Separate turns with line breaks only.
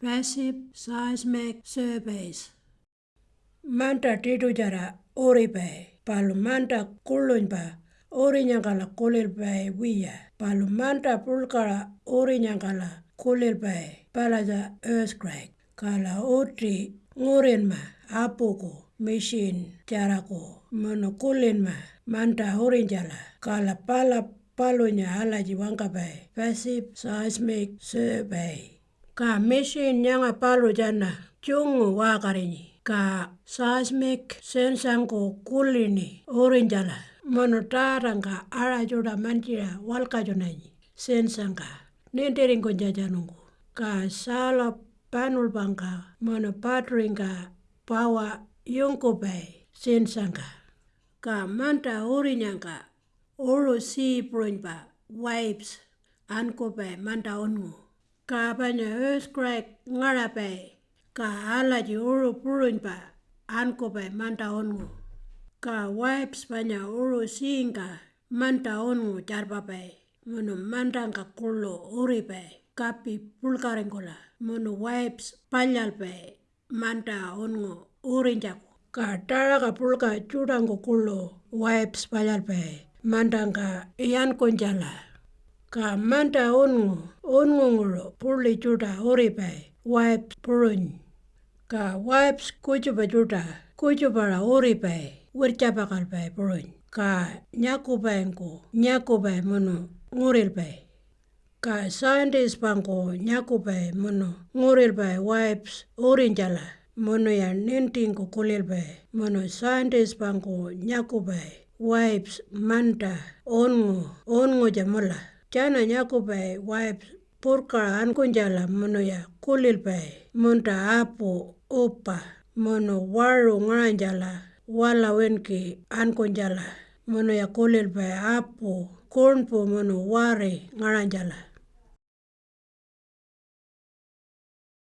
passive seismic surveys. Manta titujara oribe. palu manta kulunpa, orinyangala kulilpe via, palu manta pulkala orinyangala kulilpe, palaja earthquake, kala otri ngurinma apuku mishin jarako mono kulinma manta orinjala kala pala palunya alaji wankapai passive seismic survey Ka machine nyanga palu jana chungu wakarini. Ka seismic sensangku kulini ori jala mano tarangka ara juda manjia walka junani sensangka nintiringko jajanungku ka sala panul bangka mano patringka pawa yungku pai sensangka. Ka manta ori nyangka uru si purunypa waves anko pai manta ongu. Ka panya earthquake ngara pai ka alaji uru purunypa anko pai manta ongu. Ka waves panya uru singka manta ongu jarpa pai mano mantangka kulu uri pai kapi pulkaringkula mano waves palyal pai manta ongu uri jaku. Ka taraka pulka judangku kulu waves palyal pai mantangka iyankun jala. Ka manta ongu, ongu ngulu puli juda uri pai waves puruny. Ka waves kujupa juda, kujupara uri pai wirjapakal pai puruny. Ka nyaku paingku, nyaku pai mano nguril pai. Ka scientist pangku nyaku pai mano nguril pai waves uri jala mano ya nintingku kulil pai. Mano scientist pangku nyaku pai waves manta ongu, ongu ja mula. Jana nyaku pai waves purkara ankun jala mano ya kulil pai munta apu upa mano waru ngaranjala wala winki ankun jala mano ya kulil pai apu, kurnpu mano wari ngaranjala.